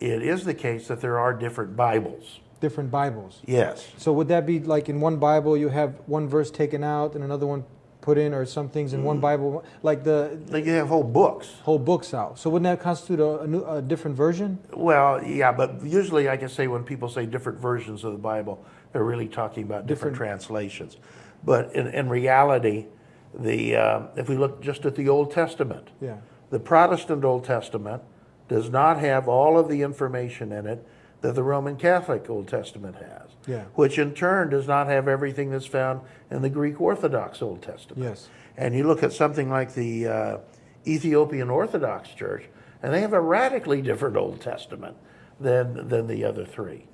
it is the case that there are different Bibles. Different Bibles. Yes. So would that be like in one Bible you have one verse taken out and another one put in, or some things in one Mm. Bible, like the Like you have whole books. whole books out? So wouldn't that constitute a, a, new, a different version? Well, yeah, but usually I can say when people say different versions of the Bible, they're really talking about different, Different- translations. But in, in reality, the uh, if we look just at the Old Testament, Yeah. the Protestant Old Testament does not have all of the information in it that the Roman Catholic Old Testament has. Yeah. Which in turn does not have everything that's found in the Greek Orthodox Old Testament. Yes. And you look at something like the uh, Ethiopian Orthodox Church, and they have a radically different Old Testament than, than the other three.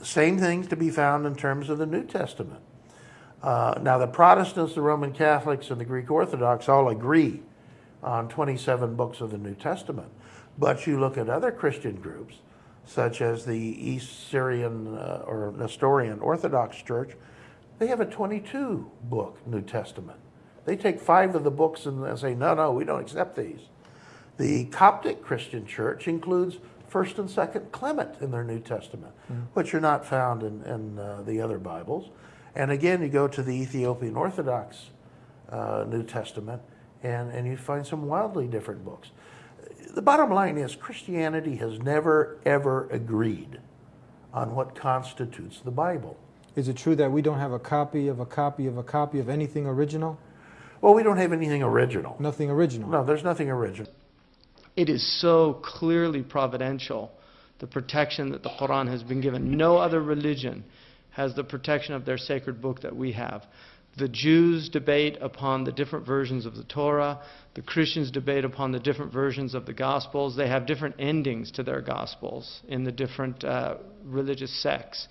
Same things to be found in terms of the New Testament. Uh, now, the Protestants, the Roman Catholics, and the Greek Orthodox all agree on 27 books of the New Testament. But you look at other Christian groups, such as the East Syrian uh, or Nestorian Orthodox Church, they have a 22 book New Testament. They take five of the books and say, no, no, we don't accept these. The Coptic Christian Church includes First and Second Clement in their New Testament, which are not found in, in uh, the other Bibles. And again, you go to the Ethiopian Orthodox uh, New Testament, and, and you find some wildly different books. The bottom line is Christianity has never, ever agreed on what constitutes the Bible. Is it true that we don't have a copy of a copy of a copy of anything original? Well, we don't have anything original. Nothing original. No, there's nothing original. It is so clearly providential, the protection that the Quran has been given. No other religion has the protection of their sacred book that we have. The Jews debate upon the different versions of the Torah. The Christians debate upon the different versions of the Gospels. They have different endings to their Gospels in the different uh, religious sects.